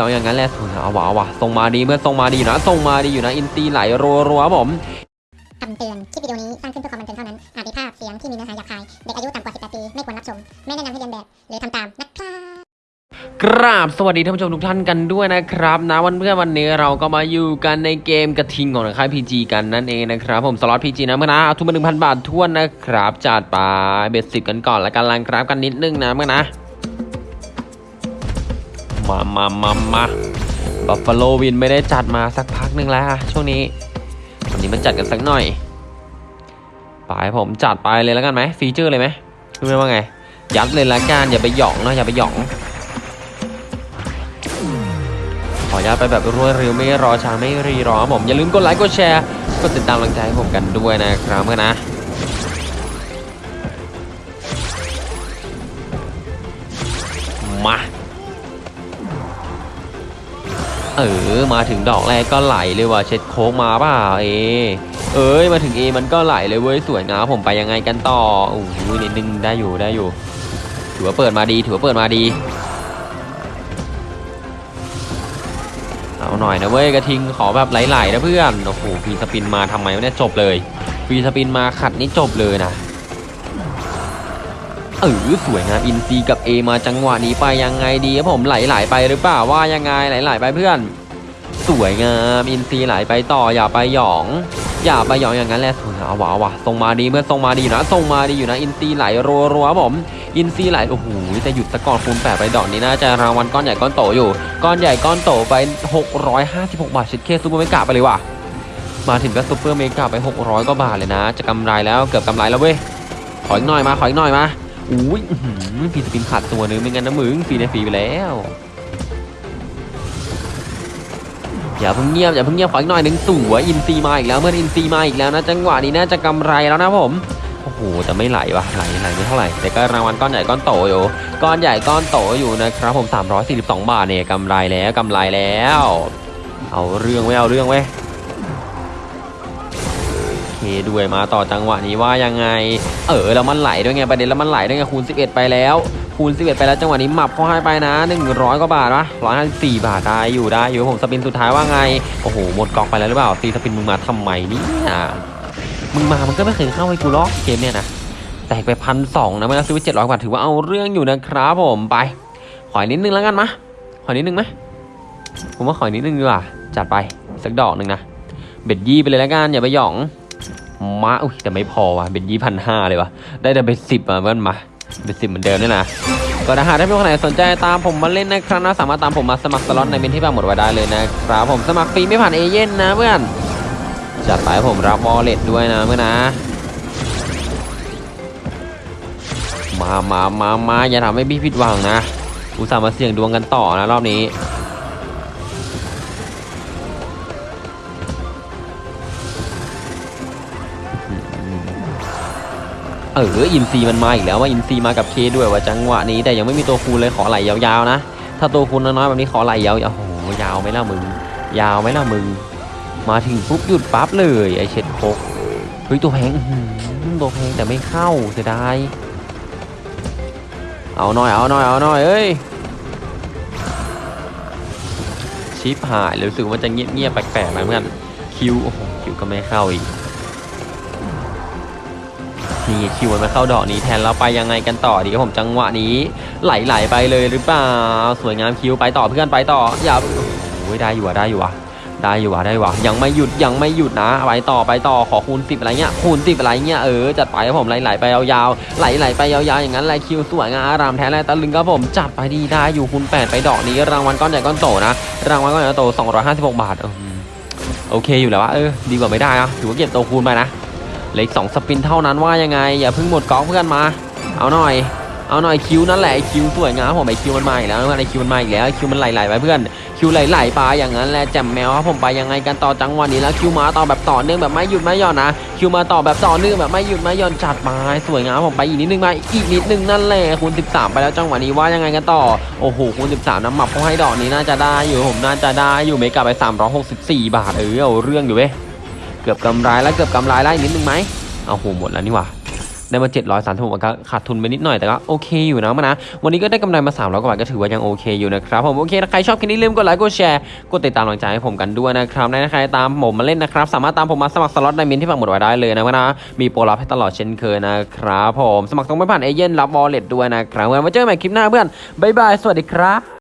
เอาอย่างนั้นแหละถูกเอาวะเอาวะส่งมาดีเมื่อส่งมาดีอยู่นะส่งมาดีอยู่นะ อินทรีไหลรัวๆครับผมคำเตือน คลิปวิดีโอนี้สร้างขึ้นเพื่อความบันเทิงเท่านั้น อาจมีภาพเสียงที่มีเนื้อหาหยาบคาย เด็กอายุต่ำกว่า 18 ปี ไม่ควรรับชม ไม่แนะนำให้เลียนแบบ หรือทำตามนะครับกราบสวัสดีท่านผู้ชมทุกท่านกันด้วยนะครับนะวันเพื่อนวันนี้เราก็มาอยู่กันในเกมกระทิงของค่าย PG กันนั่นเองนะครับผมสล็อต PG นะเมื่อนะเอาทุนมาหนึ่งพันบาทถ้วนนะครับจัดไป bet สิบกันก่อนแล้วกัน run กราฟกันนิดนึงนะเมื่อนะ มามามามาบัฟฟาโลวินไม่ได้จัดมาสักพักหนึ่งแล้วอะช่วงนี้วันนี้มันจัดกันสักหน่อยไปผมจัดไปเลยแล้วกันไหมฟีเจอร์เลยไหมรู้ไหมว่าไง ยัดเลยละกันอย่าไปหยองนะอย่าไปหยอง ขออนุญาตไปแบบรวดเร็วไม่รอช้าไม่รีรอผมอย่าลืมกดไลค์กดแชร์กดติดตามกำลังใจให้ผมกันด้วยนะครับเพื่อนนะมา เออมาถึงดอกแรกก็ไหลเลยว่ะเช็ดโค้งมาเปล่าเอ เอ้ยมาถึง A มันก็ไหลเลยเว้ยสวยงามผมไปยังไงกันต่อโอ้โหนิดนึงได้อยู่ได้อยู่ ถือว่าเปิดมาดีถือว่าเปิดมาดี เอาหน่อยนะเว้ยกระทิงขอแบบไหลๆนะเพื่อนโอ้โหฟีสปินมาทำไมวะเนี่ยจบเลยฟีสปินมาขัดนี่จบเลยนะ เออสวยงามอินทรีกับ A มาจังหวะนี้ไปยังไงดีครับผมไหลๆไปหรือเปล่าว่ายังไงไหลๆไปเพื่อน สวยงามอินทรีไหลไปต่ออย่าไปหยอง อย่าไปหยองอย่างนั้นแหละถูกเอาวะเอาวะส่งมาดีเมื่อส่งมาดีอยู่นะส่งมาดีอยู่นะอินทรีไหลรัวๆครับผม อินทรีไหลโอ้โหจะหยุดสกอร์คูณแปดไปดอกนี้น่าจะรางวัลก้อนใหญ่ก้อนโตอยู่ ก้อนใหญ่ก้อนโตไป 656 บาทชิดเค Super Mega ไปเลยว่ะมาถึงก็ Super Mega ไป 600กว่าบาทเลยนะ จะกำไรแล้วเกือบกำไรแล้วเว้ยขออีกหน่อยมาขออีกหน่อยมา อุ้ยฟีสปินขาดตัวนึงไม่งั้นนะมึงฟรีในฟีไปแล้ว อย่าเพิ่งเงียบอย่าเพิ่งเงียบขออีกหน่อยหนึ่งสวยอินซีมาอีกแล้วเมื่ออินซีมาอีกแล้วนะจังหวะนี้น่าจะกำไรแล้วนะผมโอ้โหแต่ไม่ไหลวะไหลไหลไม่เท่าไหร่แต่ก็รางวัลก้อนใหญ่ก้อนโตอยู่ก้อนใหญ่ก้อนโตอยู่นะครับผม342 บาทเนี่ยกำไรแล้วกำไรแล้ว เอาเรื่องไว้เอาเรื่องไว้ เคด้วยมาต่อจังหวะนี้ว่ายังไง เออแล้วมันไหลด้วยไงประเด็นแล้วมันไหลด้วยไงคูณ 11 ไปแล้ว คูณ 11 ไปแล้วจังหวะนี้หมับเข้าให้ไปนะ 100กว่าบาทวะ154 บาทได้อยู่ได้อยู่ผมสปินสุดท้ายว่าไงโอ้โหหมดกองไปแล้วหรือเปล่าซีสปินมึงมาทำไมนี่ยมึงมามันก็ไม่เคยเข้าให้กูล็อกเกมเนี่ยนะแตกไปพันสองนะเมื่อซื้อไปเจ็ดร้อยกว่าถือว่าเอาเรื่องอยู่นะครับผมไป ขออีกนิดนึงแล้วกันมะขอนิดนึงไหมผมว่าขออีกนิดนึงดีกว่าจัดไปสักดอกหนึ่งนะ bet ยี่ไปเลยแล้วกันอย่าไปหยอง มาอุ้ยแต่ไม่พอว่ะ bet ยี่พันห้าเลยวะได้แต่ bet สิบอะเพื่อนมา bet สิบเหมือนเดิมนี่ยนะก็ถ้าหากท่านผู้ชมคนไหนสนใจตามผมมาเล่นนะครับนะสามารถตามผมมาสมัครสล็อตในเมนต์ที่ปักหมุดไว้ได้เลยนะครับผมสมัครฟรีไม่ผ่านเอเย่นต์นะเพื่อนจัดไปผมรับ wallet ด้วยนะเพื่อนนะมามามามาอย่าทำให้พี่ผิดหวังนะ อุตส่าห์มาเสี่ยงดวงกันต่อนะรอบนี้ เอออินซีมันมาอีกแล้วว่าอินซีมากับเคด้วยว่าจังหวะนี้แต่ยังไม่มีตัวคูณเลยขอไหลยาวๆนะ ถ้าตัวคูณน้อยๆแบบนี้ขอไหลยาวๆโอ้โหยาวไหมล่ะมึง ยาวไหมล่ะมึง มาถึงปุ๊บหยุดปั๊บเลยไอเช็ดโคกเฮ้ยตัวแพงตัวแพงแต่ไม่เข้าเสียดายเอาหน่อยเอาหน่อยเอาหน่อยเอ้ยชิปหายเลยรู้สึกว่าจะเงียบเงียบๆแปลกๆนะเพื่อนคิวโอ้โหคิวก็ไม่เข้าอีก นี่คิวมาเข้าดอกนี้แทนแล้วไปยังไงกันต่อดีครับผมจังหวะนี้ไหลๆไปเลยหรือเปล่าสวยงามคิวไปต่อเพื่อนไปต่ออย่าโอ้ยได้อยู่อะได้อยู่อะได้อยู่อะได้อยู่อะยังไม่หยุดยังไม่หยุดนะไปต่อไปต่อขอคูณสิบอะไรเงี้ยคูณสิบอะไรเงี้ยเออจัดไปครับผมไหลๆไปยาวๆไหลๆไปยาวๆอย่างนั้นไหล Q สวยงามอารามแท้แลตะลึงครับผมจัดไปดีได้อยู่คูณแปดไปดอกนี้รางวัลก้อนใหญ่ก้อนโตนะรางวัลก้อนใหญ่ก้อนโต256บาทอืมโอเคอยู่แล้ววะเออดีกว่าไม่ได้อะถือว่าเก็บโตคูณไปนะ เหลืออีกสอง spin เท่านั้นว่ายังไง อย่าเพิ่งหมดกอกเพื่อนมา เอาหน่อย เอาหน่อย Q นั่นแหละ Q สวยงามผมไอ Q มันมาอีกแล้วไอ Q มันมาอีกแล้ว Q มันไหลๆไปเพื่อนคิวไหลๆไปอย่างนั้นแหละแจ่มแมวครับผมไปยังไงกันต่อจังหวะนี้แล้วคิวมาต่อแบบต่อเนื่องแบบไม่หยุดไม่หย่อนนะคิวมาต่อแบบต่อเนื่องแบบไม่หยุดไม่หย่อนจัดมาสวยงามผมไปอีกนิดนึงมาอีกนิดนึงนั่นแหละคูณ13 ไปแล้วจังหวะนี้ว่ายังไงกันต่อโอ้โหคูณ13น้ำหมับเขาให้ดอกนี้น่าจะได้อยู่ผมน่าจะได้อยู่เมกะไป 364 บาทเออเอาเรื่องอยู่เว้ย เกือบกำไรแล้วเกือบกำไรแล้วอีกนิดนึงไหมเอาโหหมดแล้วนี่หว่าได้มา 736มันก็ขาดทุนไปนิดหน่อยแต่ก็โอเคอยู่นะมันะ วันนี้ก็ได้กำไรมา300กว่าบาทก็ถือว่ายังโอเคอยู่นะครับผมโอเคถ้าใครชอบคลิปนี้ลืมกดไลค์กดแชร์กดติดตามกำลังใจให้ผมกันด้วยนะครับและใครตามผมมาเล่นนะครับ สามารถตามผมมาสมัครสล็อตในมินที่ปักหมดไว้ได้เลยนะมันะมีโปรลับให้ตลอดเช่นเคยนะครับผมสมัครตรงไม่ผ่านเอเย่นรับวอลเล็ตด้วยนะครับงั้นมาเจอกันใหม่คลิปหน้าเพื่อนบ๊ายบายสวัสดีครับ